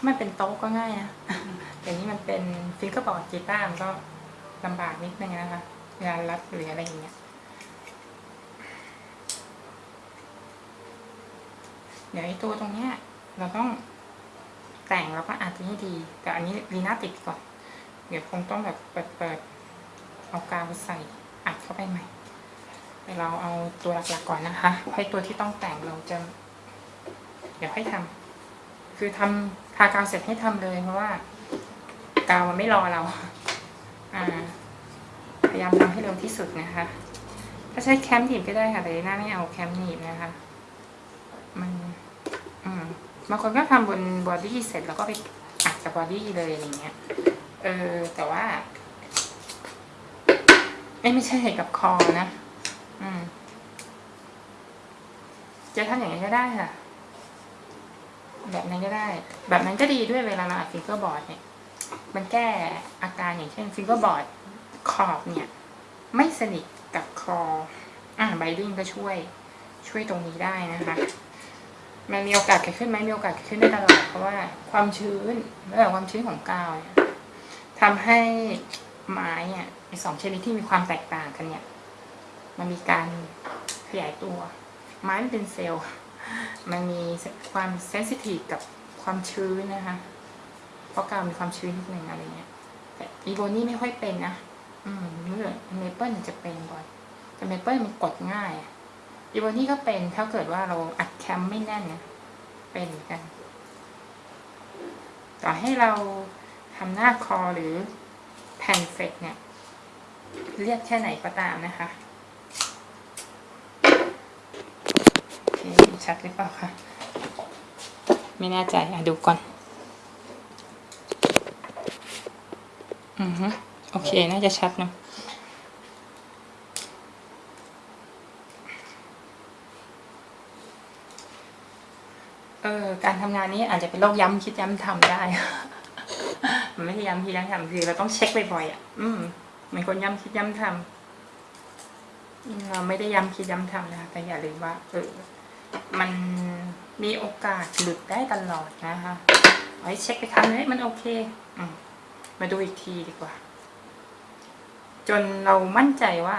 ถ้ามันเป็นโต๊ะก็ง่ายนะแต่นี้มันเป็นฟิงเกอร์บอร์ดกีตาร์มันก็ลำบากนิดนึงนะคะเวลารัดหรืออะไรอย่างเงี้ยเดี๋ยวไอ้ตัวตรงเนี้ย เราต้องแต่งแล้วก็อัดให้ดี แต่อันนี้ลีน่าติดก่อน เดี๋ยวคงต้องแบบเปิดเปิดเอากาวใส่อัดเข้าไปใหม่เดี๋ยวเราเอาตัวหลักๆก่อนนะคะให้ตัวที่ต้องแต่งเราจะ เดี๋ยวให้ทำคือทำากาวเสร็จให้ทำเลยเพราะว่า กาวมันไม่รอเรา อ่า พยายามทำให้เร็วที่สุดนะคะ ถ้าใช้แคมหนีบก็ได้ค่ะแต่หน้าไม่เอาแคมหนีบนะคะ มันอืมบางคนก็ทำบนบอดี้เสร็จแล้วก็ไปอัดกับบอดี้เลยอย่างเงี้ย เออ แต่ว่าไม่ใช่กับคอนะ อืมจะทำอย่างนี้ก็ได้ค่ะ แบบนั้นก็ได้ แบบนั้นก็ดีด้วยเวลาเราอัด fingerboard เนี่ย มันแก้อาการอย่างเช่น fingerboard ขอบเนี่ย ไม่สนิทกับคออ่า binding ก็ช่วยช่วยตรงนี้ได้นะคะมันมีโอกาสเกิดขึ้นไหมมีโอกาสเกิดขึ้นได้ตลอดเพราะว่าความชื้นเรื่องความชื้นของกาวเนี่ยทำให้ไม้เนี่ยสองชนิดที่มีความแตกต่างกันเนี่ย มันมีการขยายตัว ไม้มันเป็นเซลล์ มันมีความ sensitive กับความชื้นนะคะ เพราะกาวมีความชื้นนิดนึงอะไรเงี้ย แต่ ebony ไม่ค่อยเป็นนะ อืมเมื่อเมเปิลจะเป็นบ่อย แต่เมเปิลมันกดง่าย ebony ก็เป็นถ้าเกิดว่าเราอัด clamp ไม่แน่นนะเป็นเหมือนกัน ต่อให้เราทำหน้าคอหรือแผ่นเฟกเนี่ย เรียกแค่ไหนก็ตามนะคะโอเค ชัดหรือเปล่าคะไม่แน่ใจอะดูก่อน อือฮึโอเค น่าจะชัดเนะเออการทำงานนี้อาจจะเป็นโรคย้ำคิดย้ำทำได้ มันไม่ใช่ย้ำคิดย้ำทำคือเราต้องเช็คบ่อยๆอะ อืมเหมือนคนย้ำคิดย้ำทำเราไม่ได้ย้ำคิดย้ำทำนะคะแต่อย่าลืมว่าเออ มันมีโอกาสหลุดได้ตลอดนะคะเอาให้เช็คไปครั้งนึงเฮ้ยมันโอเคอมาดูอีกทีดีกว่า จนเรามั่นใจว่า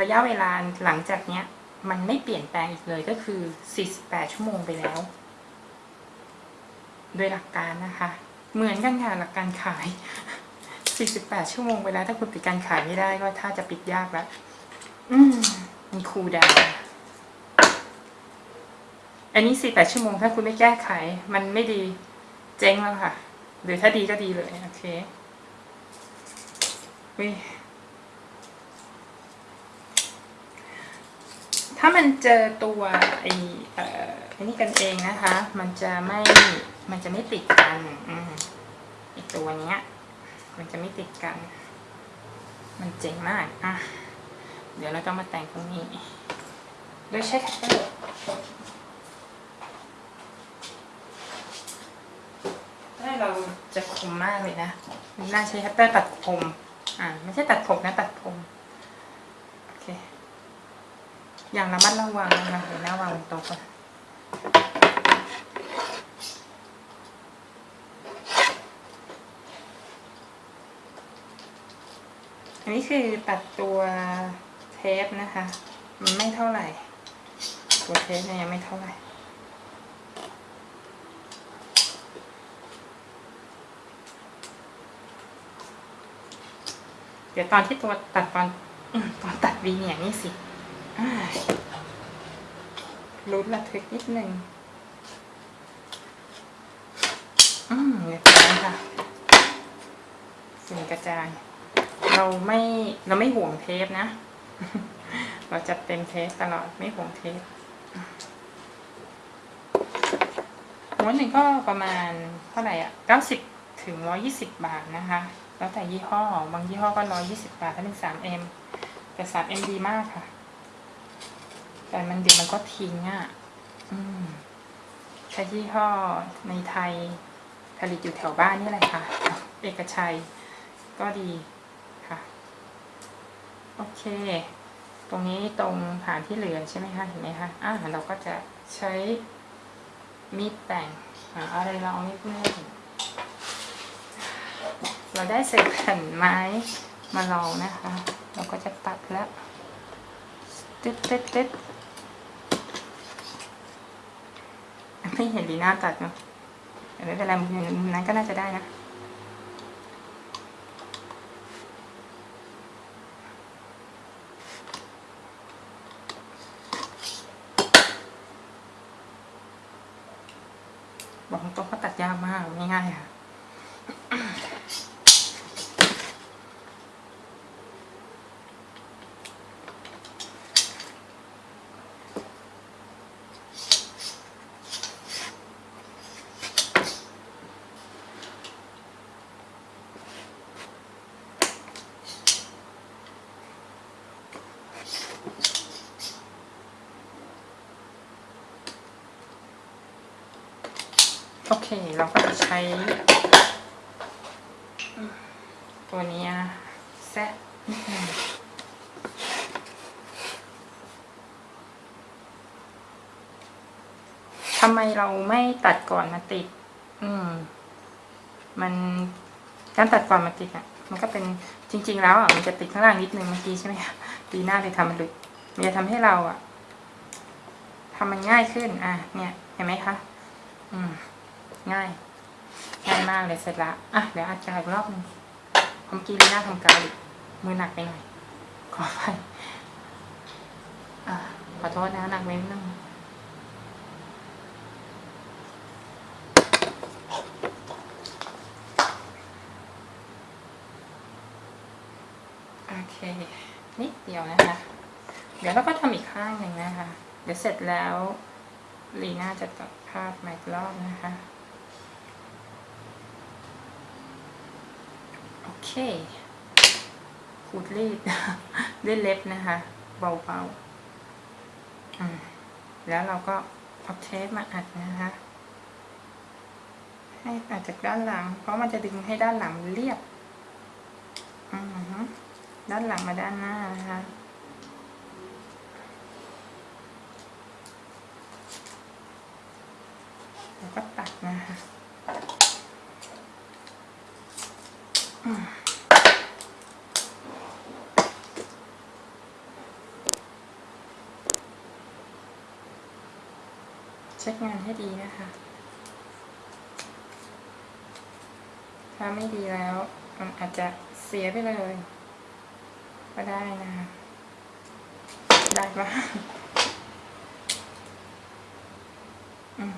ระยะเวลาหลังจากเนี้ย มันไม่เปลี่ยนแปลงอีกเลยก็คือ 48 ชั่วโมงไปแล้ว โดยหลักการนะคะ เหมือนกันค่ะหลักการขาย 48 ชั่วโมงไปแล้ว ถ้าคุณปิดการขายไม่ได้ก็ถ้าจะปิดยากแล้ว อืมมีคูลดาวน์ อันนี้ 48 ชั่วโมง ถ้าคุณไม่แก้ไข มันไม่ดี เจ๊งแล้วค่ะ หรือถ้าดีก็ดีเลย โอเคอุ๊ยถ้ามันเจอตัวไอ้เอ่อไอ้นี่กันเองนะคะ มันจะไม่ มันจะไม่ติดกัน อืมไอ้ตัวเนี้ย มันจะไม่ติดกัน มันเจ๋งมาก อะ เดี๋ยวเราต้องมาแต่งตรงนี้ โดยใช้คัตเตอร์ถ้า เราจะคมมากเลยนะน่าใช้คัตเตอร์ตัดผมอ่าไม่ใช่ตัดผมนะตัดผมโอเคอย่างระมัดระวังนะคะเดี๋ยวหน้าวางโต๊ะก่อนอันนี้คือตัดตัวเทปนะคะ มันไม่เท่าไหร่ ตัวเทปเนี่ยยังไม่เท่าไหร่ เดี๋ยวตอนที่ตัวตัดตอนตอนตัดวีเนี่ยนี่สิลุ้นระทึกนิดนึงอืมเรียบร้อยค่ะสิ่งกระจาย เราไม่เราไม่ห่วงเทปนะ เราจะเต็มเทปตลอดไม่ห่วงเทปม้วนหนึ่งก็ประมาณเท่าไหร่อะเก้าสิบถึงร้อยี่สิบบาทนะคะ แล้วแต่ยี่ห้อบางยี่ห้อก็ร้อยยี่สิบบาทถ้าเป็นสามเอ็มแต่สามเอ็มดีมากค่ะ แต่มันเดี๋ยวมันก็ทิ้งอะใช้ยี่ห้อในไทยผลิตอยู่แถวบ้านนี่แหละค่ะ เอกชัยก็ดีค่ะ โอเค ตรงนี้ตรงฐานที่เหลือใช่ไหมคะเห็นไหมคะอ่าเราก็จะใช้มีดแต่งอะไรเราเองนิดนึง เราได้เศษแผ่นไม้มาลองนะคะ เราก็จะตัดแล้วตึ๊ดตึ๊ดตึ๊ดไม่เห็นดีหน้าตัดเนาะแต่ไม่เป็นไรมุมนั้นก็น่าจะได้นะบอกตรงๆก็ตัดยากมากไม่ง่ายค่ะ เคเราก็จะใช้ตัวนี้นะแซะทำไมเราไม่ตัดก่อนมาติด อืม มันการตัดก่อนมาติดอะ มันก็เป็นจริง ๆ แล้วอะมันจะติดข้างล่างนิดนึงเมื่อกี้ใช่ไหมคะดีหน้าเลยทำมันหลุดมันจะทำให้เราอะทำมันง่ายขึ้น อะ เนี่ย เห็นไหมคะ อืม ง่าย ง่ายมากเลยเสร็จละอะเดี๋ยวอาจารย์อีกรอบหนึงเมื่อกี้ลีน่าทำกาวอีกมือหนักไปหน่อย ขอไปอะขอโทษนะหนักไปนิดนึงโอเคนิดเดียวนะคะ เดี๋ยวเราก็ทำอีกข้างหนึ่งนะคะ เดี๋ยวเสร็จแล้วลีน่าจะตัดภาพมาอีกรอบนะคะ โอ เคขูดรีดด้วยเล็บนะคะ เบาๆแล้วเราก็เอาเทปมาอัดนะคะ ให้อัดจากด้านหลัง เพราะมันจะดึงให้ด้านหลังเรียบด้านหลังมาด้านหน้านะคะแล้วก็ตัดนะคะอืม เช็คงานให้ดีนะคะ ถ้าไม่ดีแล้ว มันอาจจะเสียไปเลย ก็ได้นะคะ ได้ปะอืม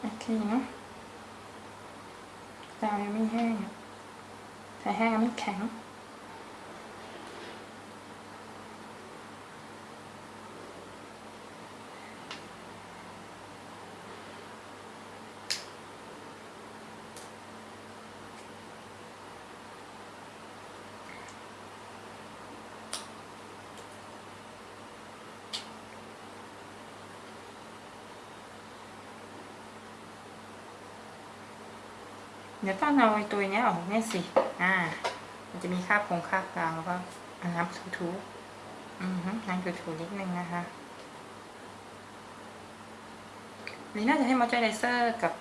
โอเคเนาะ ดาวยังไม่แห้งอะแต่แห้งแล้วมันแข็ง เดี๋ยวต้องเอาไอ้ตัวนี้ออกเนี่ยสิ อ่า มันจะมีคราบคงคราบกาวแล้วก็เอาน้ำถูๆอือฮึน้ำถูๆนิดนึงนะคะนี่น่าจะให้มอยเจอไรเซอร์กับ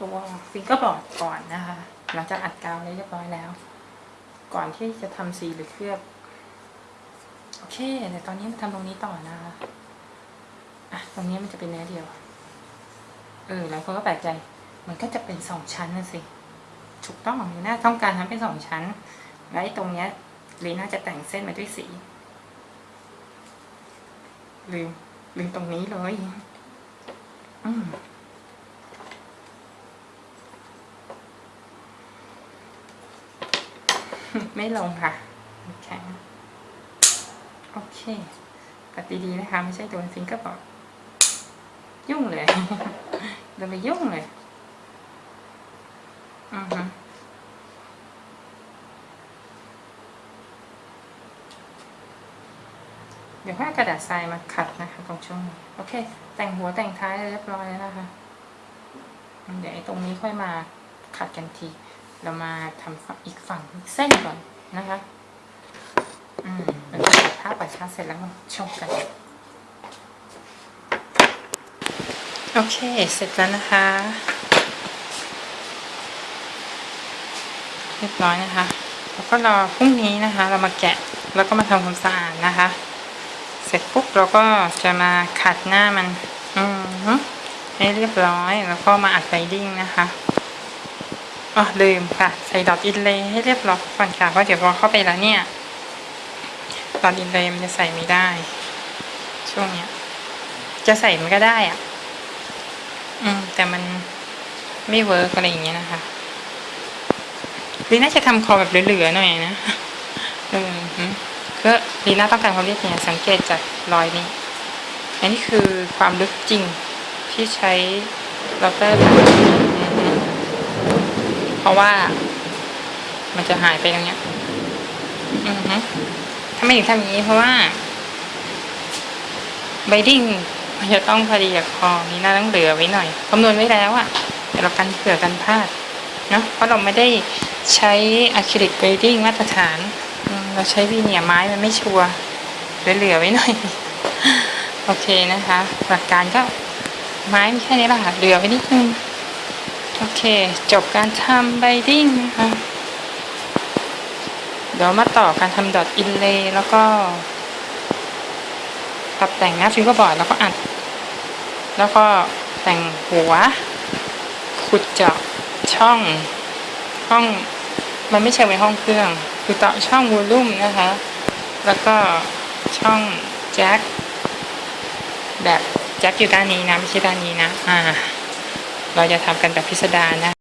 ตัว fingerboard ก่อนนะคะ หลังจากอัดกาวเรียบร้อยแล้ว ก่อนที่จะทำสีหรือเคลือบ โอเคเดี๋ยวตอนนี้มาทำตรงนี้ต่อนะคะอะตรงนี้มันจะเป็นเนื้อเดียว เออหลายคนก็แปลกใจ มันก็จะเป็นสองชั้นนะสิถูกต้องลีน่าต้องการทำเป็นสองชั้น แล้วไอ้ตรงเนี้ยลีน่าจะแต่งเส้นมาด้วยสีลืมลืมตรงนี้เลยอืมไม่ลงค่ะแข็งโอเคตัดดีๆนะคะ ไม่ใช่ตัว fingerboard ยุ่งเลยเดินไปยุ่งเลย อือฮึเดี๋ยวให้กระดาษทรายมาขัดนะคะตรงช่วงนี้โอเค แต่งหัวแต่งท้ายเรียบร้อยแล้วนะคะ เดี๋ยวไอ้ตรงนี้ค่อยมาขัดกันที เรามาทำฝั่งอีกฝั่งเส้นก่อนนะคะ อืมแล้วก็ตัดผ้าปัดชาเสร็จแล้วมาชมกันโอเค เสร็จแล้วนะคะ รียบร้อยนะคะ แล้วก็รอพรุ่งนี้นะคะ เรามาแกะแล้วก็มาทำความสะอาดนะคะ เสร็จปุ๊บเราก็จะมาขัดหน้ามัน อืมให้เรียบร้อยแล้วก็มาอัดไบดิ้งนะคะอ๋อลืมค่ะ ใส่ dot inlay ให้เรียบร้อยก่อนค่ะเพราะเดี๋ยวพอเข้าไปแล้วเนี่ย dot inlay มันจะใส่ไม่ได้ ช่วงเนี้ย จะใส่มันก็ได้อะ อืมแต่มันไม่ work อะไรอย่างเงี้ยนะคะ ลีน่าจะทำคอแบบเหลือๆหน่อยนะเออก็ลีน่าต้องการความเรียบเนียนสังเกตจากรอยนี้ อันนี้คือความลึกจริงที่ใช้เราเตอร์เพราะว่า มันจะหายไปตรงเนี้ยอือฮึทำไมถึงทำอย่างนี้เพราะว่า binding มันจะต้องพอดีกับคอลีน่าต้องเหลือไว้หน่อยคำนวณไว้แล้วอะแต่เรากันเผื่อกันพลาดเนาะเพราะเราไม่ได้ ใช้ acrylic binding มาตรฐาน เราใช้วีเนียร์ไม้มันไม่ sureเหลือๆไว้หน่อย โอเคนะคะ หลักการก็ไม้มีแค่นี้แหละค่ะเหลือไว้นิดนึง โอเค จบการทำ binding นะคะเดี๋ยวมาต่อการทำ dot inlay แล้วก็ปรับแต่งหน้า fingerboard แล้วก็อัด แล้วก็แต่งหัว ขุดเจาะช่องห้อง มันไม่ใช่ไว้ห้องเครื่อง คือต่อช่องวอลลุ่มนะคะ แล้วก็ช่องแจ็คแบบแจ็คอยู่ด้านนี้นะ ไม่ใช่ด้านนี้นะ อ่า เราจะทำกันแบบพิสดารนะ